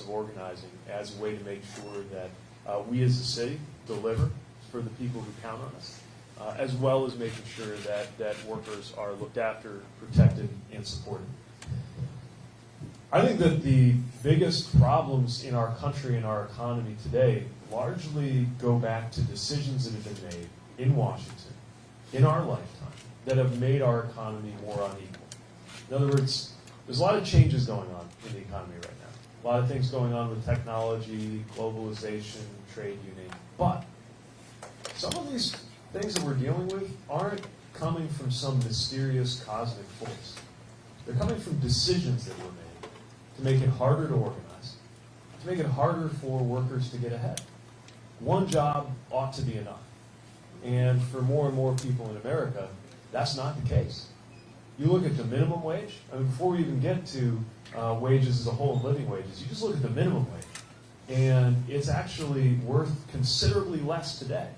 of organizing as a way to make sure that uh, we as a city deliver for the people who count on us, uh, as well as making sure that, that workers are looked after, protected, and supported. I think that the biggest problems in our country and our economy today largely go back to decisions that have been made in Washington in our lifetime that have made our economy more unequal. In other words, there's a lot of changes going on in the economy right now. A lot of things going on with technology, globalization, trade, it. But some of these things that we're dealing with aren't coming from some mysterious cosmic force. They're coming from decisions that were made to make it harder to organize, to make it harder for workers to get ahead. One job ought to be enough. And for more and more people in America, that's not the case. You look at the minimum wage, I mean, before we even get to uh, wages as a whole and living wages, you just look at the minimum wage. And it's actually worth considerably less today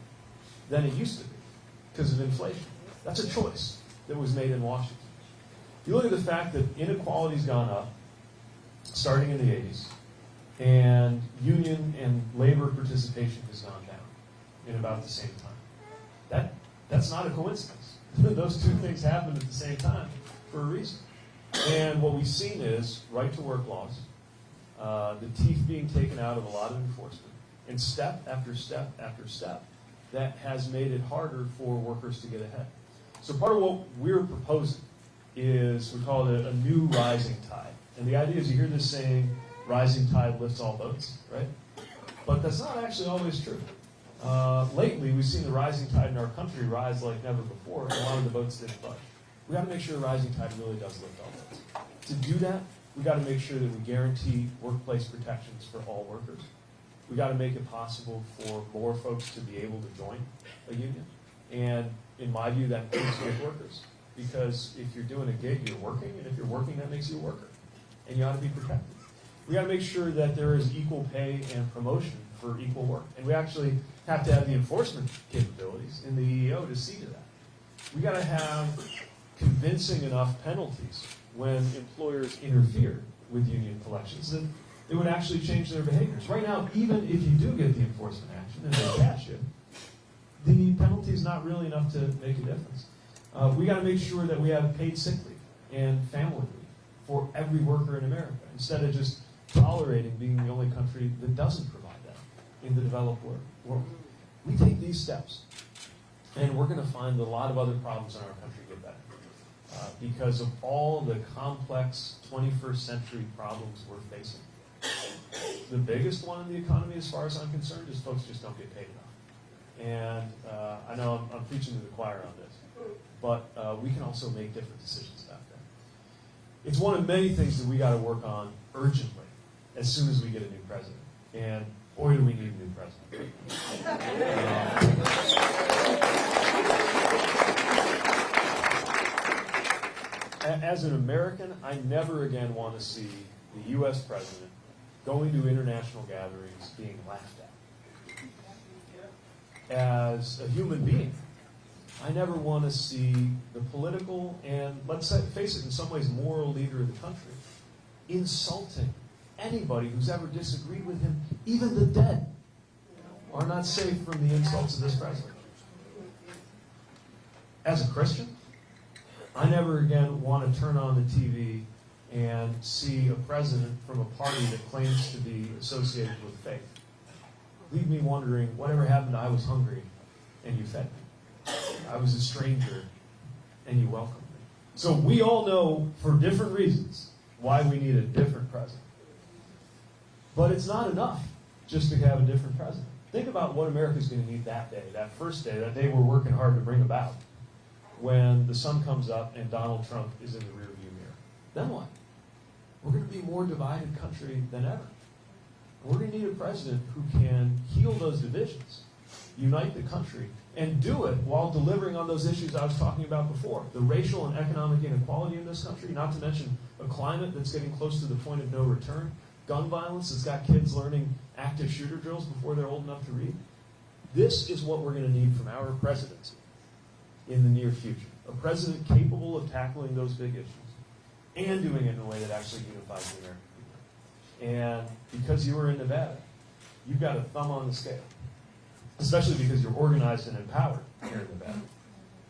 than it used to be because of inflation. That's a choice that was made in Washington. You look at the fact that inequality's gone up starting in the 80s, and union and labor participation has gone down in about the same time. That, that's not a coincidence. Those two things happened at the same time for a reason. And what we've seen is right to work laws, uh, the teeth being taken out of a lot of enforcement, and step after step after step, that has made it harder for workers to get ahead. So part of what we're proposing is we call it a, a new rising tide. And the idea is you hear this saying, rising tide lifts all boats, right? But that's not actually always true. Uh, lately, we've seen the rising tide in our country rise like never before, and a lot of the boats didn't budge. We got to make sure rising tide really does lift all boats. To do that, we got to make sure that we guarantee workplace protections for all workers. We got to make it possible for more folks to be able to join a union. And in my view, that includes gig workers. Because if you're doing a gig, you're working, and if you're working, that makes you a worker. And you ought to be protected. We got to make sure that there is equal pay and promotion for equal work. And we actually have to have the enforcement capabilities in the EEO to see to that. We got to have convincing enough penalties when employers interfere with union collections that it would actually change their behaviors. Right now, even if you do get the enforcement action and they catch you, the penalty is not really enough to make a difference. Uh, we got to make sure that we have paid sick leave and family leave for every worker in America instead of just tolerating being the only country that doesn't provide in the developed world. We take these steps, and we're going to find a lot of other problems in our country get better uh, because of all the complex 21st century problems we're facing. The biggest one in the economy, as far as I'm concerned, is folks just don't get paid enough. And uh, I know I'm, I'm, preaching to the choir on this, but uh, we can also make different decisions about that. It's one of many things that we got to work on urgently as soon as we get a new president. And boy, do we need a new president. As an American, I never again want to see the U.S. president going to international gatherings being laughed at. As a human being, I never want to see the political and, let's face it, in some ways, moral leader of the country insulting anybody who's ever disagreed with him, even the dead, are not safe from the insults of this president. As a Christian, I never again want to turn on the TV and see a president from a party that claims to be associated with faith. Leave me wondering, whatever happened, I was hungry and you fed me. I was a stranger and you welcomed me. So we all know, for different reasons, why we need a different president. But it's not enough just to have a different president. Think about what America's going to need that day, that first day, that day we're working hard to bring about, when the sun comes up and Donald Trump is in the rearview mirror. Then what? We're going to be a more divided country than ever. We're going to need a president who can heal those divisions, unite the country, and do it while delivering on those issues I was talking about before. The racial and economic inequality in this country, not to mention a climate that's getting close to the point of no return, gun violence that's got kids learning active shooter drills before they're old enough to read. This is what we're going to need from our presidency in the near future. A president capable of tackling those big issues and doing it in a way that actually unifies the American people. And because you were in Nevada, you've got a thumb on the scale, especially because you're organized and empowered here in Nevada.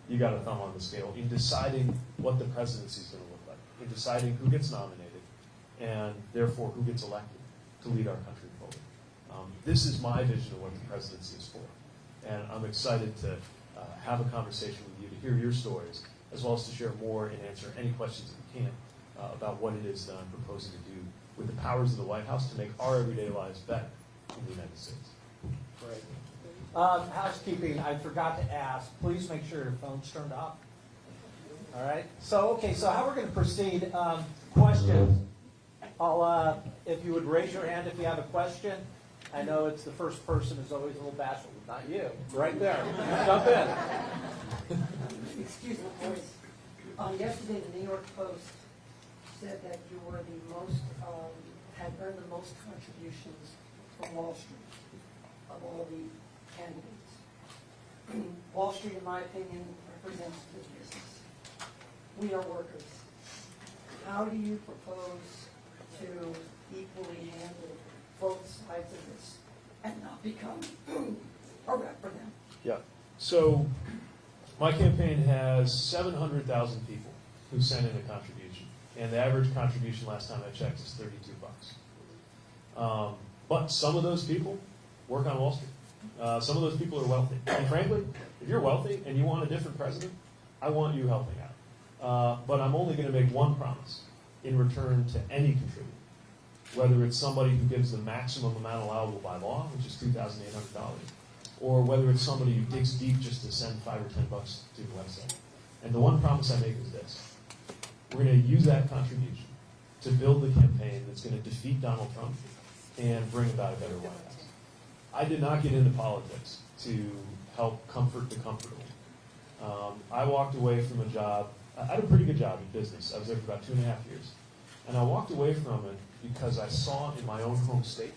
You've got a thumb on the scale in deciding what the presidency is going to look like, in deciding who gets nominated, and therefore who gets elected to lead our country forward. Um, this is my vision of what the presidency is for, and I'm excited to uh, have a conversation with you to hear your stories, as well as to share more and answer any questions that we can uh, about what it is that I'm proposing to do with the powers of the White House to make our everyday lives better in the United States. Great. Um, housekeeping, I forgot to ask, please make sure your phone's turned off. All right, so, okay, so how we're gonna proceed, um, questions. I'll, uh, if you would raise your hand if you have a question. I know it's the first person is always a little bashful, not you, right there, jump in. Excuse me, boys. Um, yesterday, the New York Post said that you were the most, um, had earned the most contributions from Wall Street of all the candidates. Wall Street, in my opinion, represents big business. We are workers. How do you propose to equally handle both sides of this and not become a rep for them? Yeah. So my campaign has 700,000 people who sent in a contribution, and the average contribution last time I checked is 32 bucks. Um, but some of those people work on Wall Street. Uh, some of those people are wealthy. And frankly, if you're wealthy and you want a different president, I want you helping out. Uh, but I'm only going to make one promise in return to any contributor, whether it's somebody who gives the maximum amount allowable by law, which is $2,800, or whether it's somebody who digs deep just to send five or ten bucks to the website. And the one promise I make is this. We're going to use that contribution to build the campaign that's going to defeat Donald Trump and bring about a better White House. I did not get into politics to help comfort the comfortable. Um, I walked away from a job, I had a pretty good job in business. I was there for about two and a half years. And I walked away from it because I saw in my own home state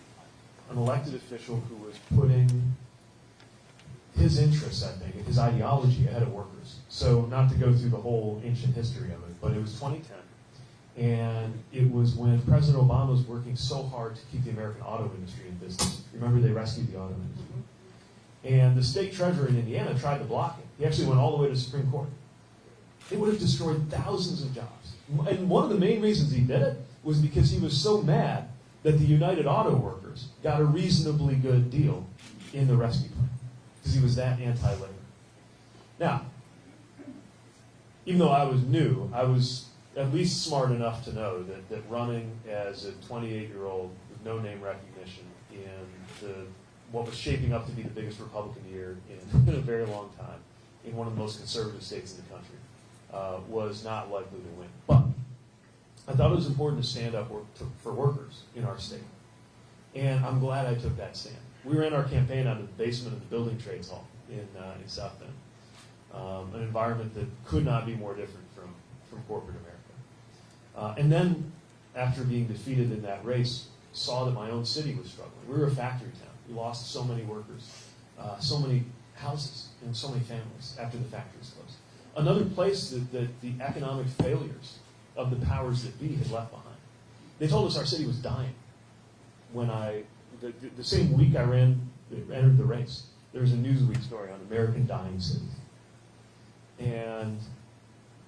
an elected official who was putting his interests, I think, and his ideology ahead of workers. So, not to go through the whole ancient history of it, but it was 2010. And it was when President Obama was working so hard to keep the American auto industry in business. Remember, they rescued the auto industry. And the state treasurer in Indiana tried to block it. He actually went all the way to the Supreme Court. It would have destroyed thousands of jobs. And one of the main reasons he did it was because he was so mad that the United Auto Workers got a reasonably good deal in the rescue plan because he was that anti-labor. Now, even though I was new, I was at least smart enough to know that, that running as a 28-year-old with no name recognition in the, what was shaping up to be the biggest Republican year in, in a very long time, in one of the most conservative states in the country, uh, was not likely to win. But I thought it was important to stand up for workers in our state. And I'm glad I took that stand. We ran our campaign out of the basement of the Building Trades Hall in, uh, in South Bend, um, an environment that could not be more different from, from corporate America. Uh, and then, after being defeated in that race, saw that my own city was struggling. We were a factory town. We lost so many workers, uh, so many houses, and so many families after the factories closed. Another place that, that the economic failures of the powers that be had left behind. They told us our city was dying when I, the, the same week I ran, entered the race, there was a Newsweek story on American dying cities. And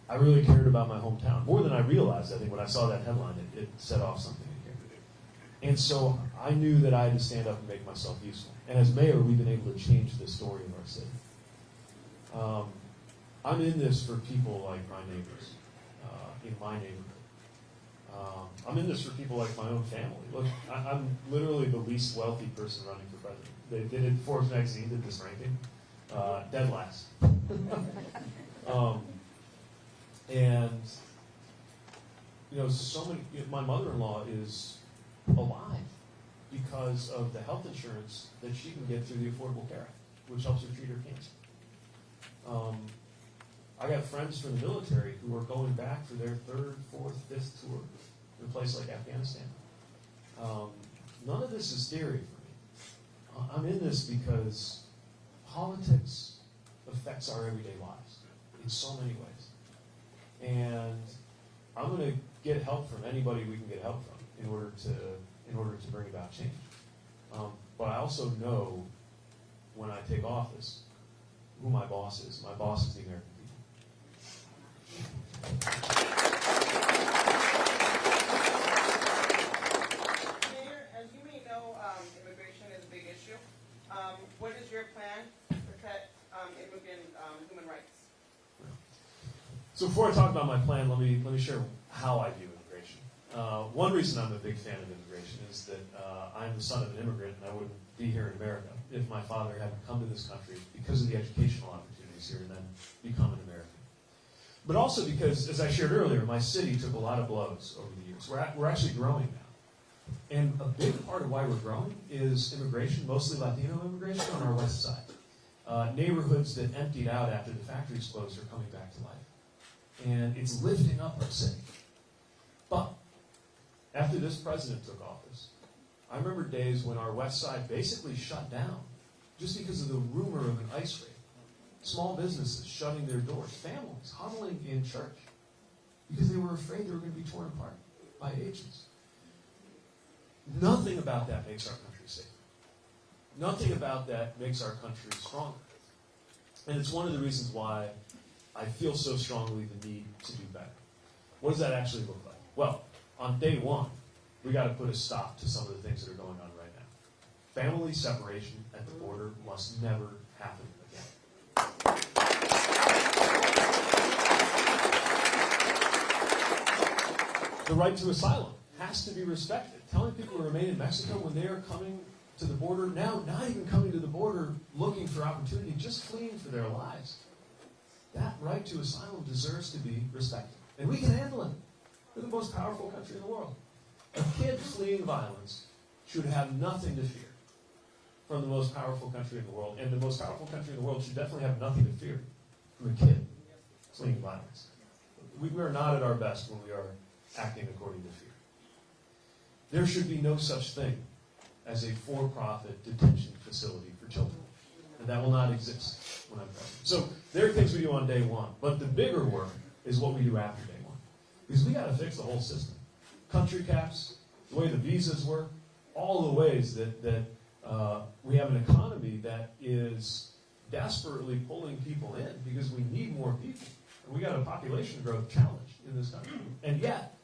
I really cared about my hometown, more than I realized, I think, when I saw that headline, it, it set off something in here. And so I knew that I had to stand up and make myself useful. And as mayor, we've been able to change the story of our city. Um, I'm in this for people like my neighbors uh, in my neighborhood. Um, I'm in this for people like my own family. Look, I, I'm literally the least wealthy person running for president. They did it, Forbes magazine did this ranking, uh, dead last. um, and you know, so many. You know, my mother-in-law is alive because of the health insurance that she can get through the Affordable Care Act, which helps her treat her cancer. Um, I got friends from the military who are going back for their third, fourth, fifth tour in a place like Afghanistan. Um, none of this is theory for me. I'm in this because politics affects our everyday lives in so many ways. And I'm going to get help from anybody we can get help from in order to in order to bring about change. Um, but I also know when I take office who my boss is. My boss is the American. Mayor, as you may know, um, immigration is a big issue. Um, what is your plan to protect, um, immigrant, um, human rights? So before I talk about my plan, let me let me share how I view immigration. Uh, one reason I'm a big fan of immigration is that uh, I'm the son of an immigrant, and I wouldn't be here in America if my father hadn't come to this country because of the educational opportunities here and then become an American. But also because, as I shared earlier, my city took a lot of blows over the years. We're, we're actually growing now. And a big part of why we're growing is immigration, mostly Latino immigration on our west side. Uh, neighborhoods that emptied out after the factories closed are coming back to life and it's lifting up our city. But after this president took office, I remember days when our west side basically shut down just because of the rumor of an ICE raid. Small businesses shutting their doors, families huddling in church because they were afraid they were going to be torn apart by agents. Nothing about that makes our country safer. Nothing about that makes our country stronger. And it's one of the reasons why I feel so strongly the need to do better. What does that actually look like? Well, on day one, we got to put a stop to some of the things that are going on right now. Family separation at the border must never happen again. The right to asylum has to be respected. Telling people to remain in Mexico when they are coming to the border, now not even coming to the border looking for opportunity, just fleeing for their lives. That right to asylum deserves to be respected. And we can handle it. We're the most powerful country in the world. A kid fleeing violence should have nothing to fear from the most powerful country in the world. And the most powerful country in the world should definitely have nothing to fear from a kid fleeing violence. We, we are not at our best when we are acting according to fear. There should be no such thing as a for-profit detention facility for children. And that will not exist when I'm president. So there are things we do on day one. But the bigger work is what we do after day one. Because we got to fix the whole system. Country caps, the way the visas work, all the ways that, that uh, we have an economy that is desperately pulling people in because we need more people. And we got a population growth challenge in this country. And yet,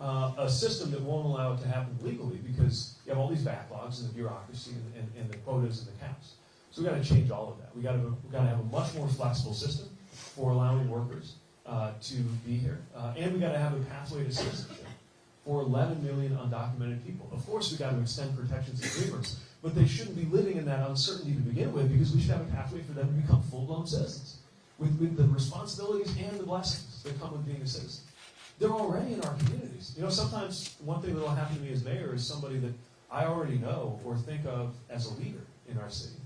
uh, a system that won't allow it to happen legally because you have all these backlogs and the bureaucracy and, and, and the quotas and the caps. So we've got to change all of that. We got to we got to have a much more flexible system for allowing workers uh, to be here, uh, and we've got to have a pathway to citizenship for 11 million undocumented people. Of course, we've got to extend protections to dreamers, but they shouldn't be living in that uncertainty to begin with because we should have a pathway for them to become full-blown citizens with, with the responsibilities and the blessings that come with being a citizen. They're already in our communities. You know, sometimes one thing that will happen to me as mayor is somebody that I already know or think of as a leader in our city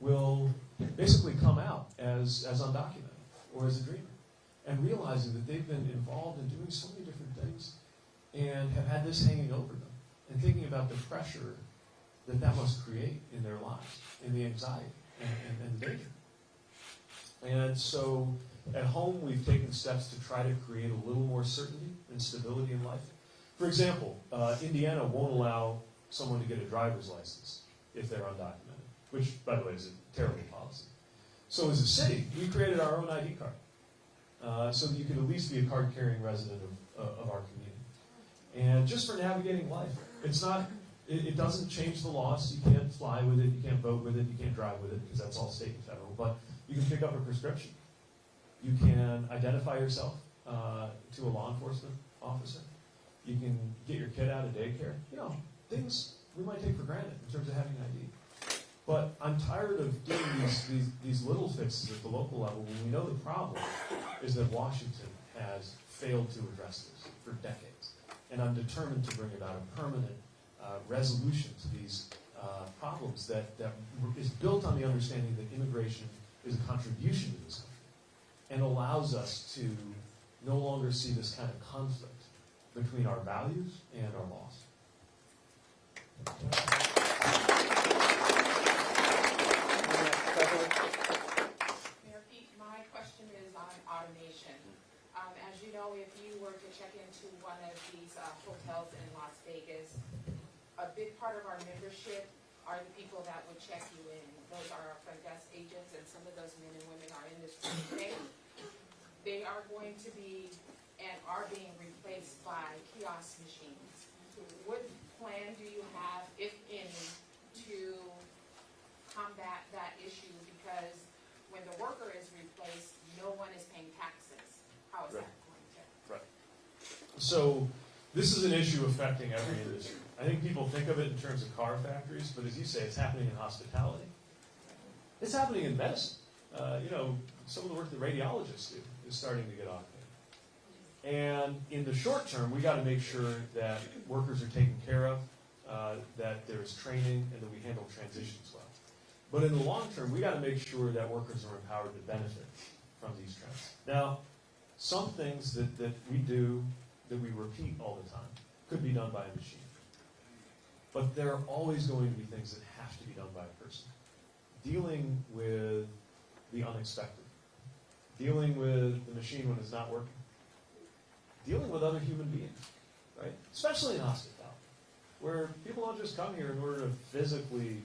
will basically come out as, as undocumented or as a dreamer and realizing that they've been involved in doing so many different things and have had this hanging over them and thinking about the pressure that that must create in their lives and the anxiety and, and, and the danger. And so at home, we've taken steps to try to create a little more certainty and stability in life. For example, uh, Indiana won't allow someone to get a driver's license if they're undocumented, which, by the way, is a terrible policy. So as a city, we created our own ID card uh, so that you could at least be a card-carrying resident of, uh, of our community. And just for navigating life, it's not, it, it doesn't change the laws. You can't fly with it, you can't vote with it, you can't drive with it, because that's all state and federal. But you can pick up a prescription. You can identify yourself uh, to a law enforcement officer. You can get your kid out of daycare. You know, things we might take for granted in terms of having an ID. But I'm tired of doing these, these, these little fixes at the local level when we know the problem is that Washington has failed to address this for decades. And I'm determined to bring about a permanent uh, resolution to these uh, problems that, that is built on the understanding that immigration is a contribution to this country and allows us to no longer see this kind of conflict between our values and our laws. Mayor Pete, my question is on automation. Um, as you know, if you were to check into one of these uh, hotels in Las Vegas, leadership are the people that would check you in. Those are our front desk agents, and some of those men and women are in this room today. They are going to be and are being replaced by kiosk machines. What plan do you have, if any, to combat that issue? Because when the worker is replaced, no one is paying taxes. How is that going to? Right. So this is an issue affecting every industry. I think people think of it in terms of car factories, but as you say, it's happening in hospitality. It's happening in medicine. Uh, you know, some of the work that radiologists do is starting to get automated. And in the short term, we got to make sure that workers are taken care of, uh, that there's training, and that we handle transitions well. But in the long term, we got to make sure that workers are empowered to benefit from these trends. Now, some things that, that we do that we repeat all the time could be done by a machine. But there are always going to be things that have to be done by a person. Dealing with the unexpected, dealing with the machine when it's not working, dealing with other human beings, right? Especially in hospitality, where people don't just come here in order to physically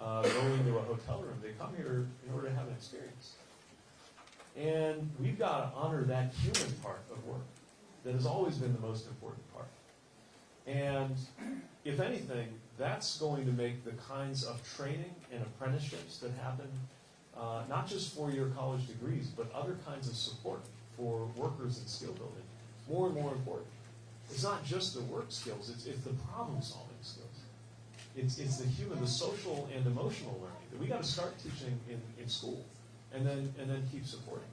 uh, go into a hotel room. They come here in order to have an experience. And we've got to honor that human part of work that has always been the most important part. And if anything, that's going to make the kinds of training and apprenticeships that happen, uh, not just for your college degrees, but other kinds of support for workers in skill building, more and more important. It's not just the work skills, it's, it's the problem solving skills. It's, it's the human, the social and emotional learning that we got to start teaching in, in school and then, and then keep supporting.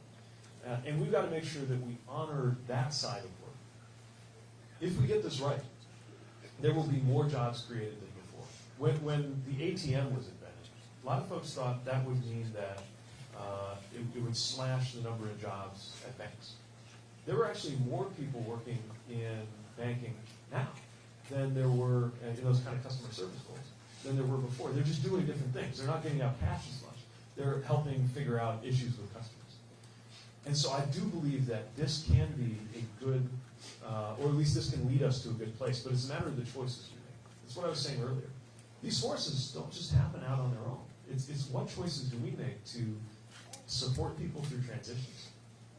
Uh, and we've got to make sure that we honor that side of. If we get this right, there will be more jobs created than before. When, when the ATM was invented, a lot of folks thought that would mean that uh, it, it would slash the number of jobs at banks. There were actually more people working in banking now than there were uh, in those kind of customer service roles than there were before. They're just doing different things. They're not getting out cash as much. They're helping figure out issues with customers. And so I do believe that this can be a good, least this can lead us to a good place, but it's a matter of the choices we make. That's what I was saying earlier. These forces don't just happen out on their own. It's, it's what choices do we make to support people through transitions,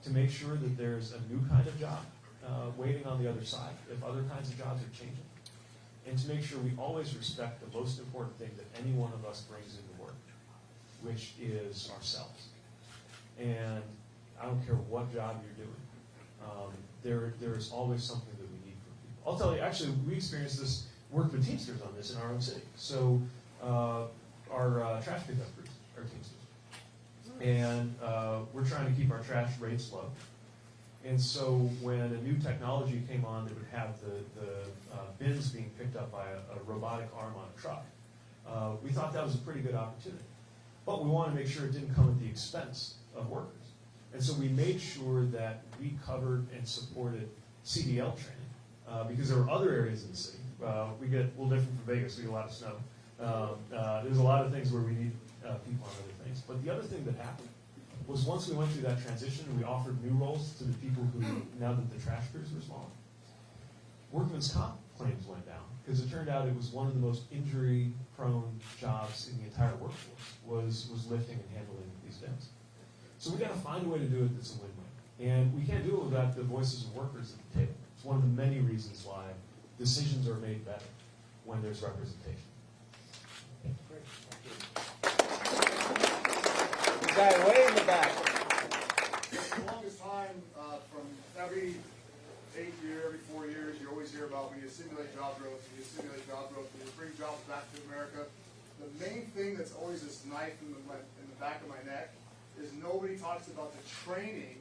to make sure that there's a new kind of job uh, waiting on the other side if other kinds of jobs are changing, and to make sure we always respect the most important thing that any one of us brings into work, which is ourselves. And I don't care what job you're doing, um, there, there is always something that we need from people. I'll tell you, actually, we experienced this, work with Teamsters on this in our own city. So uh, our uh, trash pickup crews are Teamsters. And uh, we're trying to keep our trash rates low. And so when a new technology came on that would have the, the uh, bins being picked up by a, a robotic arm on a truck, uh, we thought that was a pretty good opportunity. But we wanted to make sure it didn't come at the expense of workers. And so we made sure that we covered and supported CDL training, uh, because there were other areas in the city. Uh, we get a little different from Vegas, we get a lot of snow. Um, uh, there's a lot of things where we need uh, people on other things. But the other thing that happened was once we went through that transition we offered new roles to the people who, now that the trash crews were smaller, workman's comp claims went down because it turned out it was one of the most injury-prone jobs in the entire workforce was was lifting and handling these bins. So we got to find a way to do it that's a win-win, and we can't do it without the voices of workers at the table. It's one of the many reasons why decisions are made better when there's representation. Great, thank you. The guy way in the back. For the longest time, uh, from every eight year, every four years, you always hear about when you to simulate job growth, when you to simulate job growth, we need to bring jobs back to America. The main thing that's always this knife in the, my, in the back of my neck is nobody talks about the training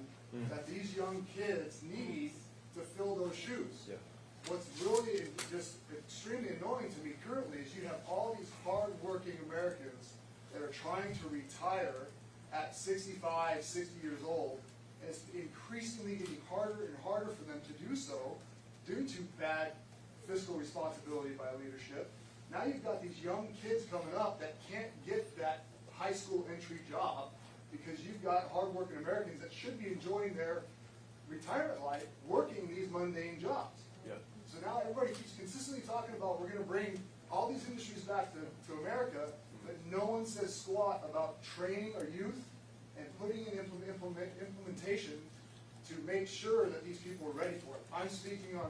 that these young kids need to fill those shoes. Yeah. What's really just extremely annoying to me currently is you have all these hard-working Americans that are trying to retire at 65, 60 years old, and it's increasingly getting harder and harder for them to do so due to bad fiscal responsibility by leadership. Now you've got these young kids coming up that can't get that high school entry job because you've got hardworking Americans that should be enjoying their retirement life working these mundane jobs. Yeah. So now everybody keeps consistently talking about we're gonna bring all these industries back to, to America, but no one says squat about training our youth and putting in implement, implement, implementation to make sure that these people are ready for it. I'm speaking on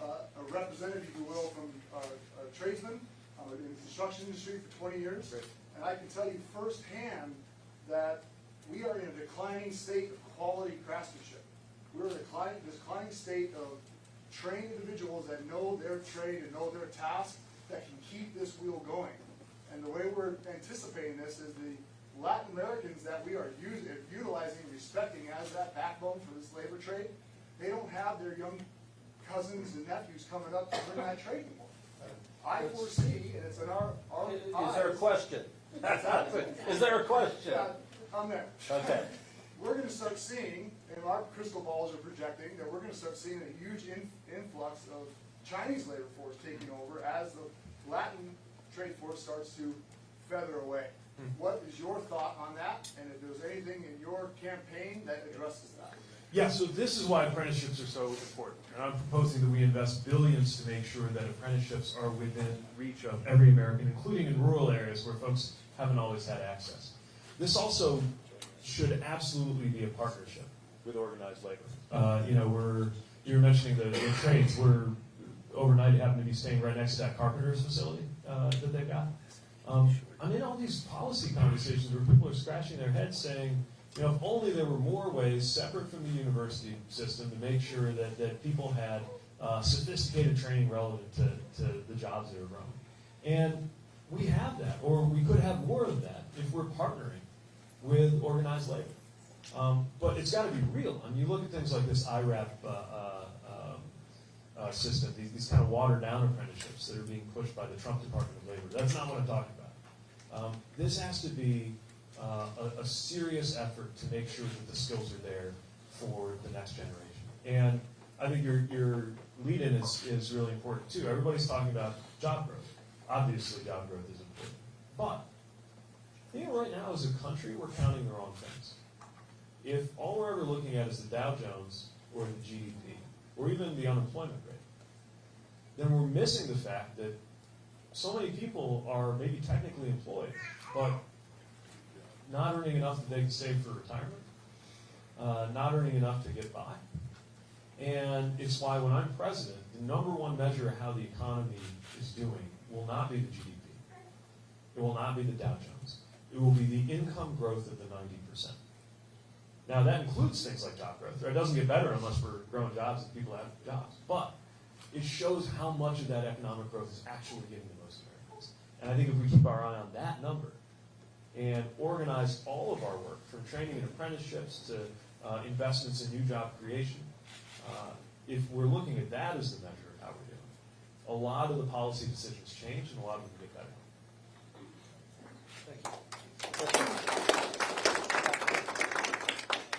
uh, a representative, if you will, from uh, a tradesman, I'm in the construction industry for twenty years. And I can tell you firsthand that we are in a declining state of quality craftsmanship. We're in a declining, declining state of trained individuals that know their trade and know their task, that can keep this wheel going. And the way we're anticipating this is the Latin Americans that we are using, utilizing, respecting as that backbone for this labor trade, they don't have their young cousins and nephews coming up to learn that trade anymore. I foresee, and it's in our, our Is there a question? Is there a question? Yeah, I'm there. Okay. We're gonna start seeing, and our crystal balls are projecting, that we're gonna start seeing a huge in- influx of Chinese labor force taking over as the Latin trade force starts to feather away. Hmm. What is your thought on that, and if there's anything in your campaign that addresses that? Yeah, so this is why apprenticeships are so important. And I'm proposing that we invest billions to make sure that apprenticeships are within reach of every American, including in rural areas where folks haven't always had access. This also should absolutely be a partnership with organized labor. Uh, you know, we're, you were mentioning the, the trades, we're overnight happen to be staying right next to that carpenter's facility, uh, that they've got. Um, I'm in all these policy conversations where people are scratching their heads saying, you know, if only there were more ways separate from the university system to make sure that, that people had uh, sophisticated training relevant to, to the jobs they were growing. And we have that, or we could have more of that if we're partnering with organized labor. Um, but it's got to be real. I mean, you look at things like this IRAP uh, uh, um, uh, system, these, these kind of watered down apprenticeships that are being pushed by the Trump Department of Labor. That's not what I'm talking about. Um, this has to be uh, a, a serious effort to make sure that the skills are there for the next generation. And I think your, your lead-in is, is really important too. Everybody's talking about job growth. Obviously, job growth is important. But I think right now as a country, we're counting the wrong things. If all we're ever looking at is the Dow Jones or the GDP, or even the unemployment rate, then we're missing the fact that so many people are maybe technically employed, but not earning enough that they can save for retirement, uh, not earning enough to get by. And it's why when I'm president, the number one measure of how the economy is doing will not be the GDP. It will not be the Dow Jones. It will be the income growth of the 90%. Now, that includes things like job growth. It doesn't get better unless we're growing jobs and people have jobs. But it shows how much of that economic growth is actually getting to most Americans. And I think if we keep our eye on that number and organize all of our work, from training and apprenticeships to uh, investments in new job creation, uh, if we're looking at that as the measure of how we're doing, a lot of the policy decisions change and a lot of them get better.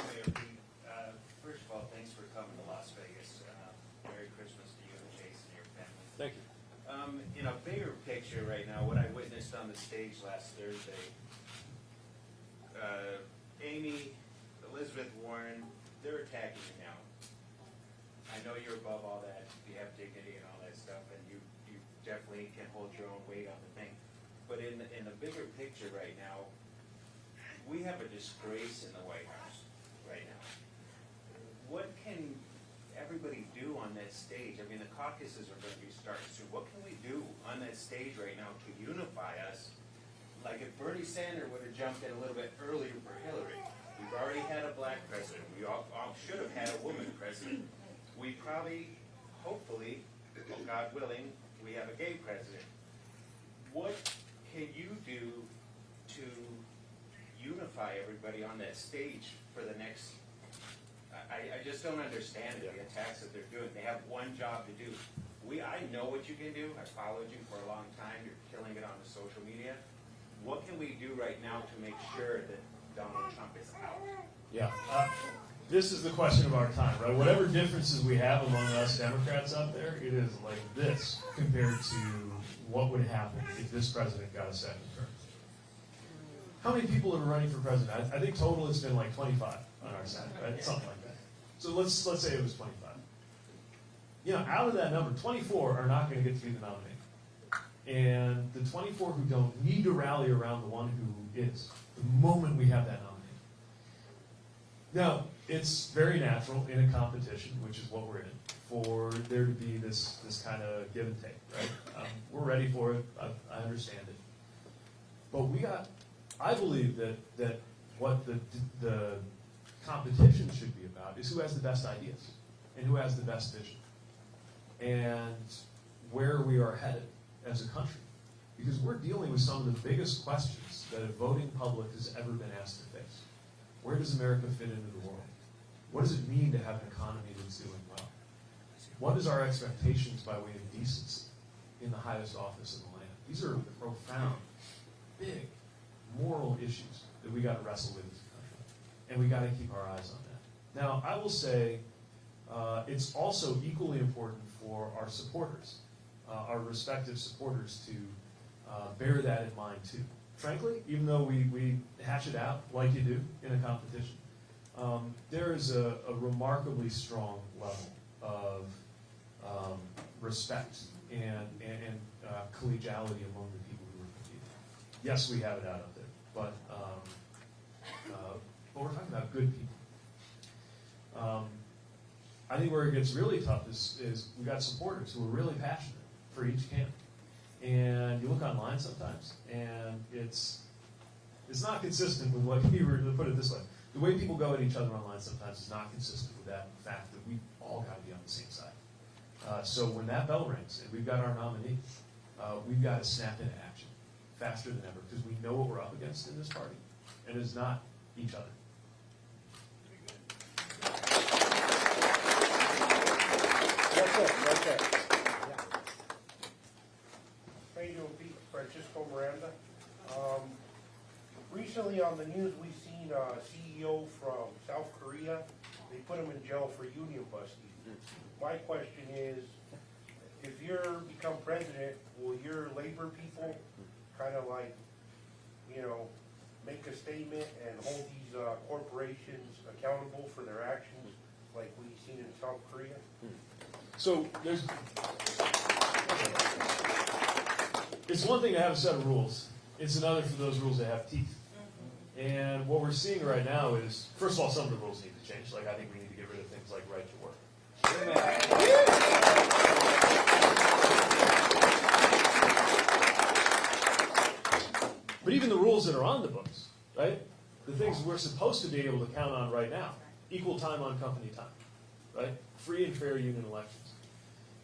Mayor Pete, uh, first of all, thanks for coming to Las Vegas. Uh, Merry Christmas to you and Chasten and your family. Thank you. Um, in a picture right now, what I witnessed on the stage last Thursday, uh, Amy, Elizabeth Warren, they're attacking you now. I know you're above all that, you have dignity and all that stuff, and you, you definitely can hold your own weight on the thing. But in, the- in the bigger picture right now, we have a disgrace in the White House right now. What can everybody on that stage? I mean, the caucuses are gonna be starting soon. What can we do on that stage right now to unify us? Like if Bernie Sanders would have jumped in a little bit earlier for Hillary, we've already had a black president. We all, all should have had a woman president. We probably, hopefully, God willing, we have a gay president. What can you do to unify everybody on that stage for the next, I, I just don't understand it, the attacks that they're doing. They have one job to do. We, I know what you can do. I followed you for a long time. You're killing it on the social media. What can we do right now to make sure that Donald Trump is out? Yeah. Uh, this is the question of our time, right? Whatever differences we have among us Democrats out there, it is like this compared to what would happen if this president got a second term. How many people are running for president? I, I think total it's been like 25 on our side, right? Something like that. So let's let's say it was 25. You know, out of that number, 24 are not going to get to be the nominee. And the 24 who don't need to rally around the one who is, the moment we have that nominee. Now, it's very natural in a competition, which is what we're in, for there to be this, this kind of give and take, right? Um, we're ready for it, I, I understand it. But we got, I believe that, that what the, the competition should be about is who has the best ideas and who has the best vision and where we are headed as a country. Because we're dealing with some of the biggest questions that a voting public has ever been asked to face. Where does America fit into the world? What does it mean to have an economy that's doing well? What is our expectations by way of decency in the highest office in the land? These are profound, big, moral issues that we got to wrestle with. And we got to keep our eyes on that. Now, I will say uh, it's also equally important for our supporters, uh, our respective supporters, to uh, bear that in mind too. Frankly, even though we, we hash it out like you do in a competition, um, there is a, a remarkably strong level of um, respect and, and, and uh, collegiality among the people who are competing. Yes, we have it out up there, but, um, but we're talking about good people. Um, I think where it gets really tough is, is we've got supporters who are really passionate for each camp. And you look online sometimes, and it's it's not consistent with what you were to put it this way. The way people go at each other online sometimes is not consistent with that fact that we all got to be on the same side. Uh, so when that bell rings and we've got our nominee, uh, we've got to snap into action faster than ever because we know what we're up against in this party, and it's not each other. That's it, it. Yeah. How you? Francisco Miranda. Um, recently on the news, we've seen a CEO from South Korea. They put him in jail for union busting. My question is, if you're become president, will your labor people kind of like, you know, make a statement and hold these uh, corporations accountable for their actions like we've seen in South Korea? So there's, it's one thing to have a set of rules. It's another for those rules to have teeth. And what we're seeing right now is, first of all, some of the rules need to change. Like I think we need to get rid of things like right to work. But even the rules that are on the books, right? The things we're supposed to be able to count on right now, equal time on company time, right? Free and fair union elections.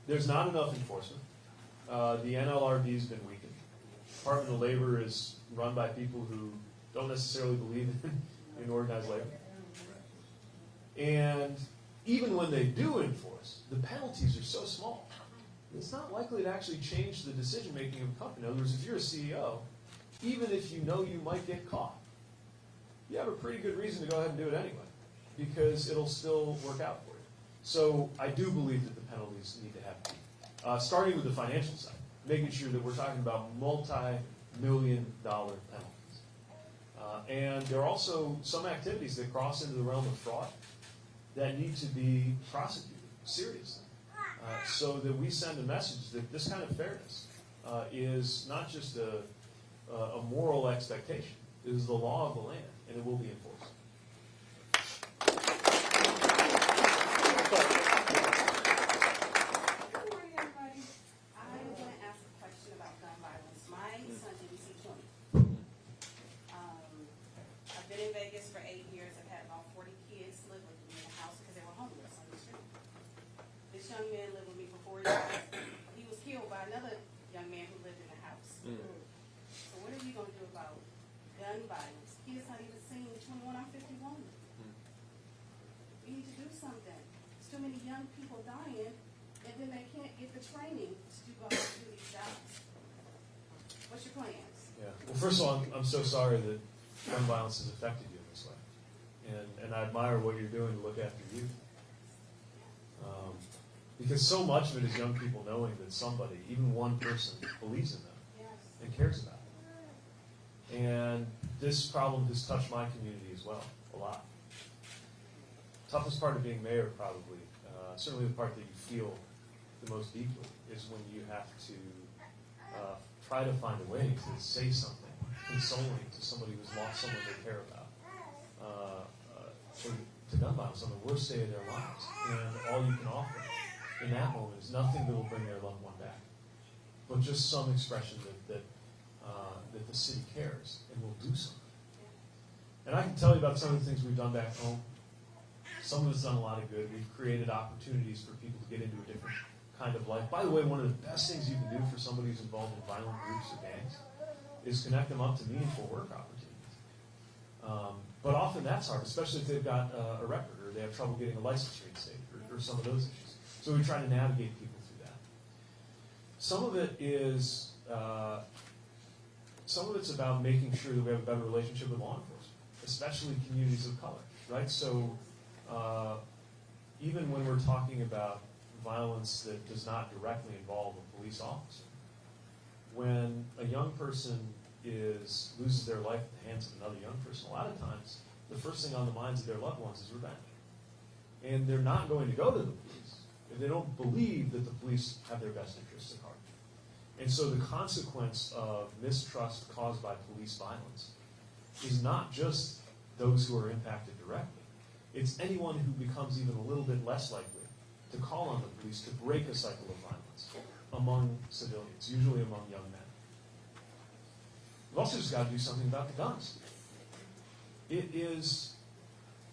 There's not enough enforcement. Uh, the NLRB's been weakened. Department of Labor is run by people who don't necessarily believe in, in organized labor. And even when they do enforce, the penalties are so small. It's not likely to actually change the decision making of a company. In other words, if you're a CEO, even if you know you might get caught, you have a pretty good reason to go ahead and do it anyway, because it'll still work out for you. So I do believe that penalties need to teeth. Uh, starting with the financial side, making sure that we're talking about multi-million dollar penalties. Uh, and there are also some activities that cross into the realm of fraud that need to be prosecuted seriously. Uh, so that we send a message that this kind of fairness uh, is not just a, a moral expectation, it is the law of the land, and it will be enforced. Good morning, everybody. I am going to ask a question about gun violence. My son didn't see twenty. Um, I've been in Vegas for eight years. I've had about forty kids live with me in the house because they were homeless on the street. This young man lived with me for four years. He was killed by another young man who lived in the house. So what are you going to do about gun violence? Kids not even seen twenty-one, I'm fifty-one. We need to do something. There's too many young people dying, and then they can't get the training to do, go out and do these jobs. What's your plans? Yeah. Well, first of all, I'm, I'm so sorry that gun violence has affected you in this way. And, and I admire what you're doing to look after youth. Um, because so much of it is young people knowing that somebody, even one person, believes in them and cares about them. And this problem has touched my community as well, a lot. Toughest part of being mayor, probably, uh, certainly the part that you feel the most deeply, is when you have to uh, try to find a way to say something consoling to somebody who's lost someone they care about. Uh, uh, to, gun violence on the worst day of their lives. And all you can offer in that moment is nothing that will bring their loved one back, but just some expression that, that, uh, that the city cares and will do something. And I can tell you about some of the things we've done back home. Some of it's done a lot of good. We've created opportunities for people to get into a different kind of life. By the way, one of the best things you can do for somebody who's involved in violent groups or gangs is connect them up to meaningful work opportunities. Um, but often that's hard, especially if they've got uh, a record or they have trouble getting a license reinstated or, or some of those issues. So we try to navigate people through that. Some of it is, uh, some of it's about making sure that we have a better relationship with law enforcement, especially communities of color, right? So uh, even when we're talking about violence that does not directly involve a police officer, when a young person is loses their life at the hands of another young person, a lot of times the first thing on the minds of their loved ones is revenge. And they're not going to go to the police if they don't believe that the police have their best interests at heart. And so the consequence of mistrust caused by police violence is not just those who are impacted directly. It's anyone who becomes even a little bit less likely to call on the police to break a cycle of violence among civilians, usually among young men. We've also just got to do something about the guns. It is,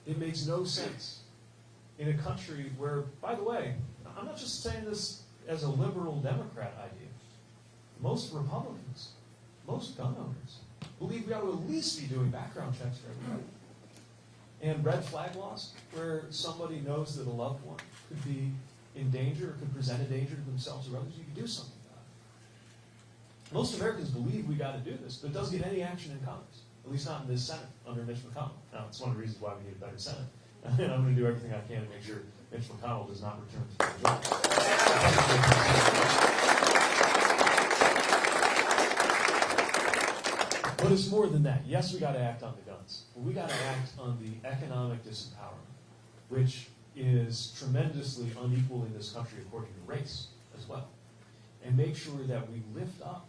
it makes no sense in a country where, by the way, I'm not just saying this as a liberal Democrat idea. Most Republicans, most gun owners, believe we ought to at least be doing background checks for everybody. And red flag laws, where somebody knows that a loved one could be in danger or could present a danger to themselves or others, you can do something. Most Americans believe we got to do this, but it doesn't get any action in Congress, at least not in this Senate under Mitch McConnell. Now, it's one of the reasons why we need a better Senate. And I'm going to do everything I can to make sure Mitch McConnell does not return to the majority. But it's more than that. Yes, we got to act on the guns, but we got to act on the economic disempowerment, which is tremendously unequal in this country according to race as well, and make sure that we lift up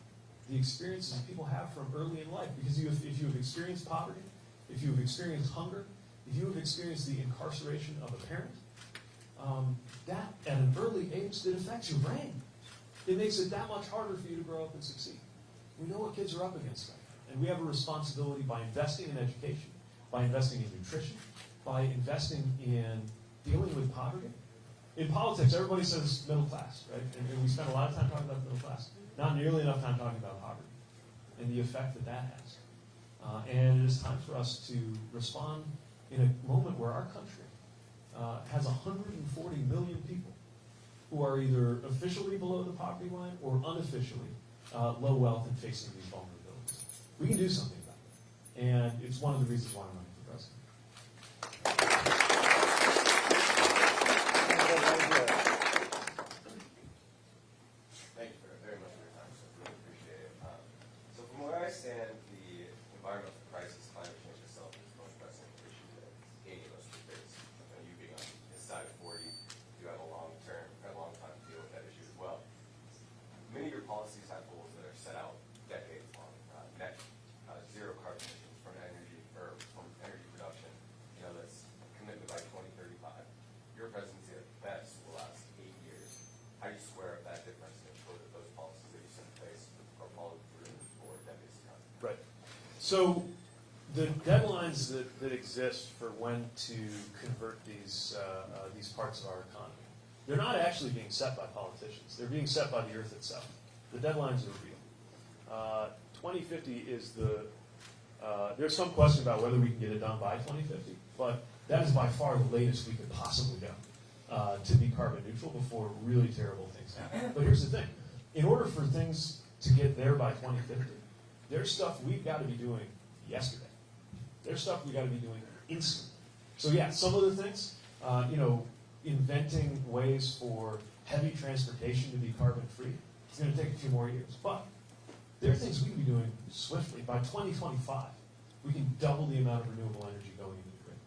the experiences people have from early in life. Because you, if you have experienced poverty, if you have experienced hunger, if you have experienced the incarceration of a parent, um, that at an early age that affects your brain. It makes it that much harder for you to grow up and succeed. We know what kids are up against and we have a responsibility by investing in education, by investing in nutrition, by investing in dealing with poverty. In politics, everybody says middle class, right? And, and we spend a lot of time talking about the middle class, not nearly enough time talking about poverty and the effect that that has. Uh, and it is time for us to respond in a moment where our country uh, has 140 million people who are either officially below the poverty line or unofficially uh, low wealth and facing these vulnerabilities. We can do something about it. And it's one of the reasons why I'm running for president. Thank you very- very much for your time, sir. Really appreciate it. Um, So from where I stand, the environmental crisis, climate change itself is the most pressing issue that any of us will face. And you being on this side of forty, you have a long term, a long time to deal with that issue as well. Many of your policies have goals that are set out decades long, uh, net, uh, zero carbon emissions from energy, or from energy production, you know, that's a commitment by twenty thirty-five. Your presidency at best will last eight years. How do you square up that difference and ensure that those policies that you set in place are followed through for decades to come? Right. So the deadlines that, that exist for when to convert these, uh, uh, these parts of our economy, they're not actually being set by politicians. They're being set by the earth itself. The deadlines are real. Uh, 2050 is the, uh, there's some question about whether we can get it done by 2050, but that is by far the latest we could possibly go uh, to be carbon neutral before really terrible things happen. But here's the thing. In order for things to get there by 2050, there's stuff we've got to be doing yesterday. There's stuff we've got to be doing instantly. So yeah, some of the things, uh, you know, inventing ways for heavy transportation to be carbon free, it's going to take a few more years. But there are things we can be doing swiftly. By 2025, we can double the amount of renewable energy going into the grid.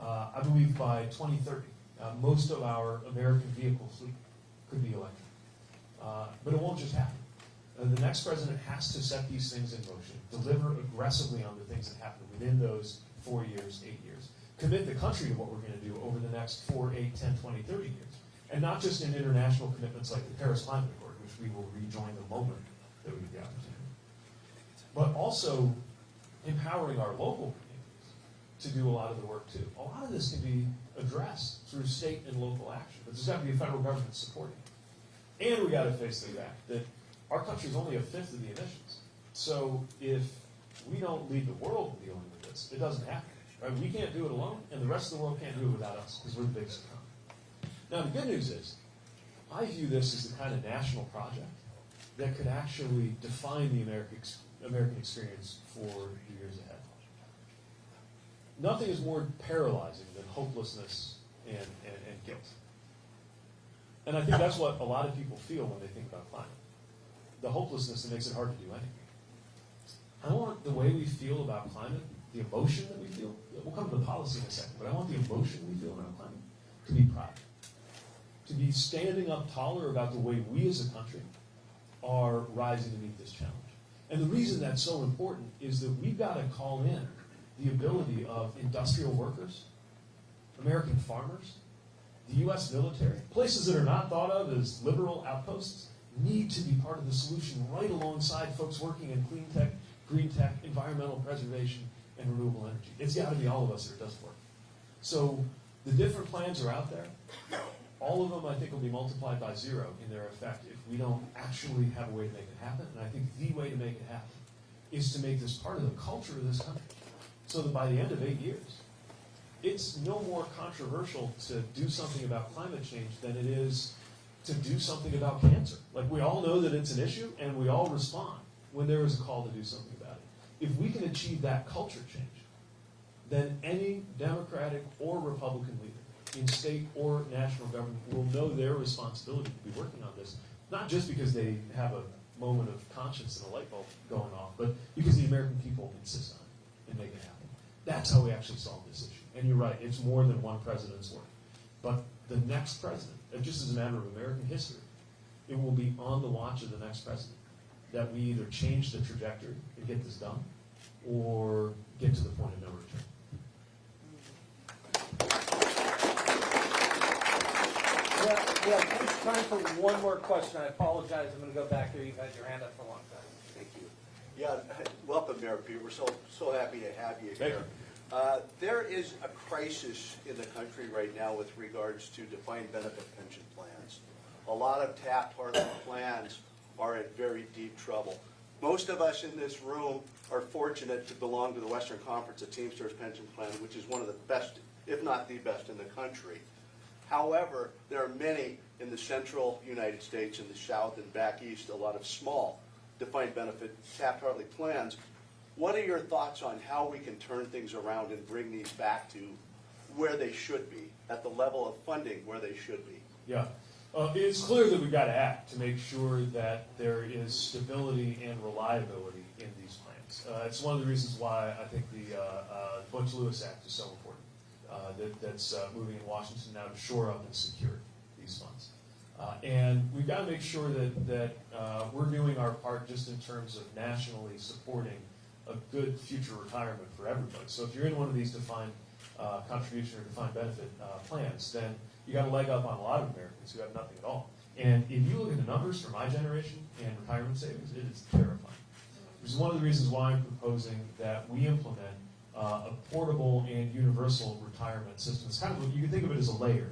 Uh, I believe by 2030, uh, most of our American vehicle fleet could be electric. Uh, but it won't just happen. Uh, the next president has to set these things in motion, deliver aggressively on the things that happen within those four years, eight years. Commit the country to what we're going to do over the next four, eight, 10, 20, 30 years. And not just in international commitments like the Paris Climate Accord, which we will rejoin the moment that we get the opportunity. But also empowering our local communities to do a lot of the work too. A lot of this can be addressed through state and local action, but there's got to be a federal government supporting it. And we got to face the fact that our country is only a fifth of the emissions. So if we don't lead the world in dealing with this, it doesn't happen. Right? We can't do it alone, and the rest of the world can't do it without us because we're the biggest economy. Now the good news is, I view this as the kind of national project that could actually define the American American experience for the years ahead. Nothing is more paralyzing than hopelessness and, and, and guilt. And I think that's what a lot of people feel when they think about climate. The hopelessness that makes it hard to do anything. I want the way we feel about climate, the emotion that we feel, we'll come to the policy in a second, but I want the emotion we feel around climate to be pride. To be standing up taller about the way we as a country are rising to meet this challenge. And the reason that's so important is that we've got to call in the ability of industrial workers, American farmers, the U.S. military, places that are not thought of as liberal outposts, need to be part of the solution right alongside folks working in clean tech, green tech, environmental preservation, and renewable energy. It's got to be all of us or it doesn't work. So the different plans are out there. All of them, I think, will be multiplied by zero in their effect if we don't actually have a way to make it happen. And I think the way to make it happen is to make this part of the culture of this country. So that by the end of eight years, it's no more controversial to do something about climate change than it is to do something about cancer. Like we all know that it's an issue and we all respond when there is a call to do something about it. If we can achieve that culture change, then any Democratic or Republican leader in state or national government will know their responsibility to be working on this, not just because they have a moment of conscience and a light bulb going off, but because the American people insist on it and make it happen. That's how we actually solve this issue. And you're right, it's more than one president's work. But the next president, and just as a matter of American history, it will be on the watch of the next president that we either change the trajectory and get this done, or get to the point of no return. Yeah, yeah, time for one more question. I apologize, I'm gonna go back there. You've had your hand up for a long time. Thank you. Yeah, welcome, Mayor Pete. We're so, so happy to have you Thank here. Uh, There is a crisis in the country right now with regards to defined benefit pension plans. A lot of Taft-Hartley plans are in very deep trouble. Most of us in this room are fortunate to belong to the Western Conference of Teamsters Pension Plan, which is one of the best, if not the best in the country. However, there are many in the central United States, in the south and back east, a lot of small defined benefit Taft-Hartley plans. What are your thoughts on how we can turn things around and bring these back to where they should be, at the level of funding where they should be? Yeah. Uh, it's clear that we've got to act to make sure that there is stability and reliability in these plans. Uh, it's one of the reasons why I think the uh, uh, Butch Lewis Act is so important. Uh, that, that's uh, moving in Washington now to shore up and secure these funds. And we've got to make sure that, that we're doing our part just in terms of nationally supporting a good future retirement for everybody. So if you're in one of these defined uh, contribution or defined benefit uh, plans, then you got a leg up on a lot of Americans who have nothing at all. And if you look at the numbers for my generation and retirement savings, it is terrifying. Which is one of the reasons why I'm proposing that we implement uh, a portable and universal retirement system. It's kind of, you can think of it as a layer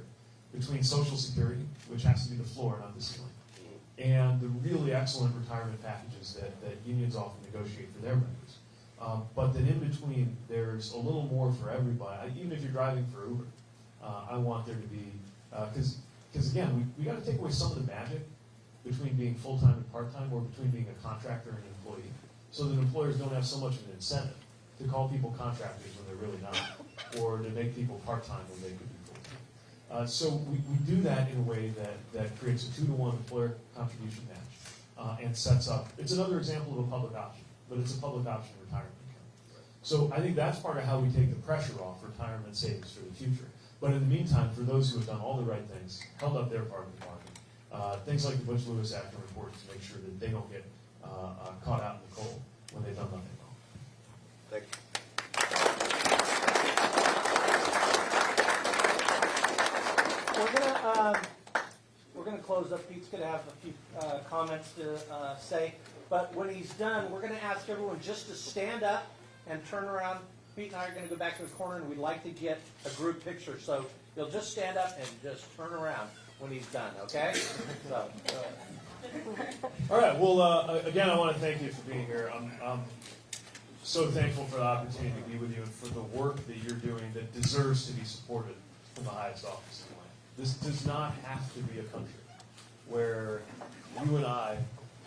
between Social Security, which has to be the floor, not the ceiling, and the really excellent retirement packages that, that unions often negotiate for their members. Um, but then in between, there's a little more for everybody. I- Even if you're driving for Uber, uh, I want there to be, because because again, we, we got to take away some of the magic between being full-time and part-time or between being a contractor and an employee so that employers don't have so much of an incentive to call people contractors when they're really not or to make people part-time when they could be full-time. Uh, so we, we do that in a way that, that creates a two-to-one employer contribution match uh, and sets up, it's another example of a public option, but it's a public option retirement account. So I think that's part of how we take the pressure off retirement savings for the future. But in the meantime, for those who have done all the right things, held up their part of the bargain, uh, things like the Butch Lewis Act are important to make sure that they don't get uh, uh, caught out in the cold when they've done nothing wrong. Thank you. We're gonna, um, we're gonna close up. Pete's gonna have a few, uh, comments to, uh, say. But when he's done, we're gonna ask everyone just to stand up and turn around. Pete and I are gonna go back to the corner and we'd like to get a group picture. So you'll just stand up and just turn around when he's done, okay? So. All right. Well, uh, again, I want to thank you for being here. I'm, I'm so thankful for the opportunity to be with you and for the work that you're doing that deserves to be supported from the highest office. This does not have to be a country where you and I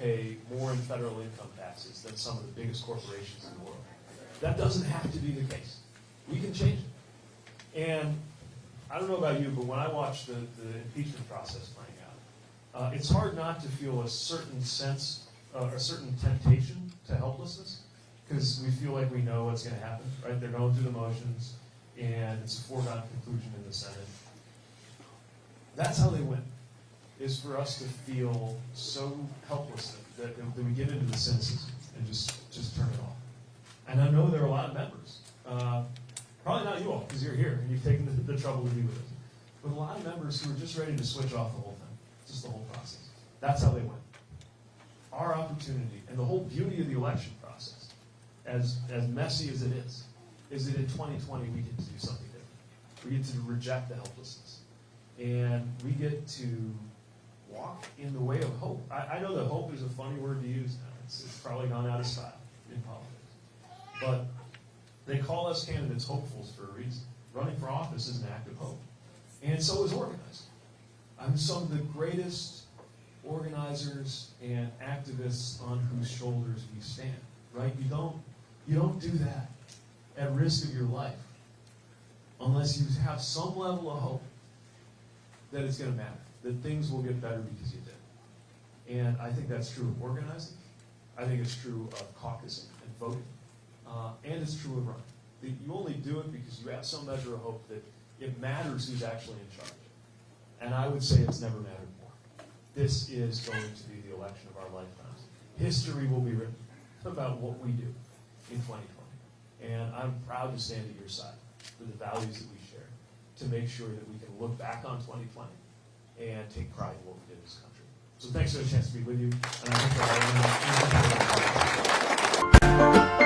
pay more in federal income taxes than some of the biggest corporations in the world. That doesn't have to be the case. We can change it. And I don't know about you, but when I watch the, the impeachment process playing out, uh, it's hard not to feel a certain sense, uh, a certain temptation to helplessness, because we feel like we know what's going to happen, right? They're going through the motions, and it's a foregone conclusion in the Senate. That's how they win, is for us to feel so helpless that, that we get into the cynicism and just, just turn it off. And I know there are a lot of members, uh, probably not you all, because you're here and you've taken the, the trouble to be with us, but a lot of members who are just ready to switch off the whole thing, just the whole process. That's how they win. Our opportunity and the whole beauty of the election process, as, as messy as it is, is that in 2020 we get to do something different. We get to reject the helplessness. And we get to walk in the way of hope. I, I know that hope is a funny word to use now. It's, it's probably gone out of style in politics. But they call us candidates hopefuls for a reason. Running for office is an act of hope. And so is organizing. I'm some of the greatest organizers and activists on whose shoulders we stand. Right? You don't you don't do that at risk of your life unless you have some level of hope that it's going to matter, that things will get better because you did. And I think that's true of organizing. I think it's true of caucusing and voting. Uh, and it's true of running. That You only do it because you have some measure of hope that it matters who's actually in charge. And I would say it's never mattered more. This is going to be the election of our lifetimes. History will be written about what we do in 2020. And I'm proud to stand at your side for the values that we share, to make sure that we can look back on 2020 and take pride in what we did in this country. So thanks for the chance to be with you, and I hope